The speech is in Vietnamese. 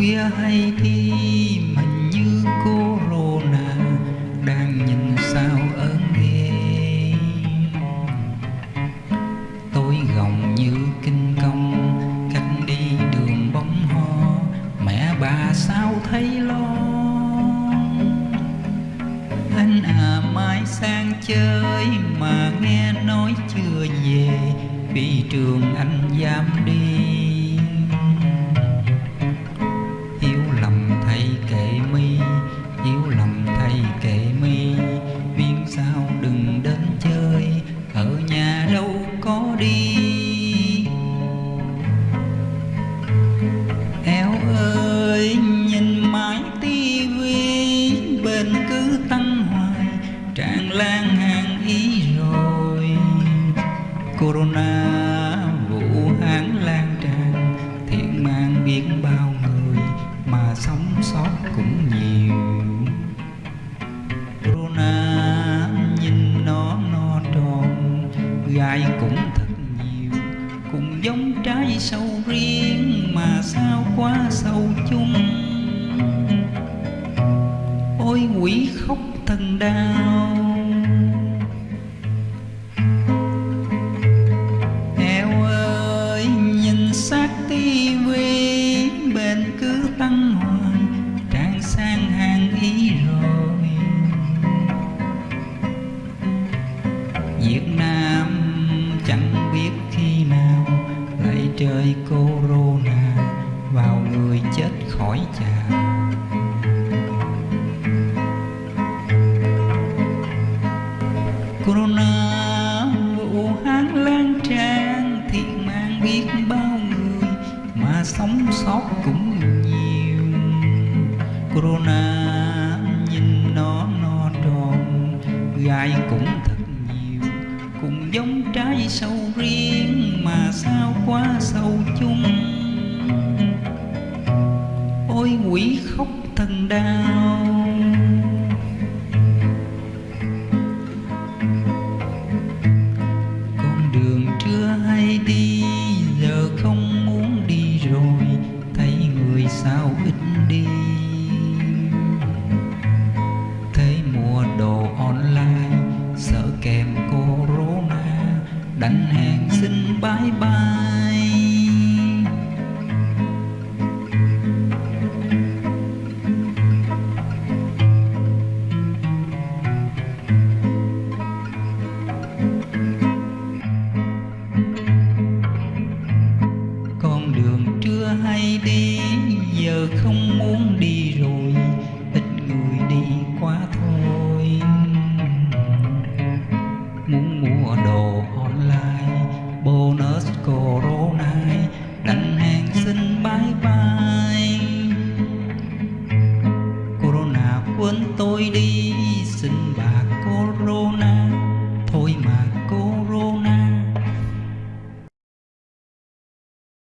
khuya hay thi mình như corona đang nhìn sao ớn ghê tôi gồng như kinh công, cách đi đường bóng ho, mẹ bà sao thấy lo? Anh à mai sang chơi mà nghe nói chưa về, vì trường anh dám đi. Đi. Eo ơi, nhìn mãi tivi Bên cứ tăng hoài, Tràn lan hàng ý rồi. Corona, Vũ Hán lan tràn, Thiện mang biết bao người, Mà sống sót cũng nhiều. Corona, nhìn nó no tròn, Gai cũng thật sâu riêng Mà sao quá sâu chung. Ôi quỷ khóc thần đau. Eo ơi, nhìn sát tivi Bên cứ tăng hoài Tràn sang hàng ý rồi. Việt Nam trời corona Vào người chết khỏi chào Corona Vũ Hán lan tràn, Thiệt mang biết bao người Mà sống sót cũng nhiều. Corona nhìn nó no tròn Gai cũng quá sâu chung. Ôi quỷ khóc thần đau. Con đường chưa hay đi, giờ không muốn đi rồi, thấy người sao ít đi. Đành hẹn xin bye bye con đường chưa hay đi, giờ không muốn đi rồi. Cuốn tôi đi.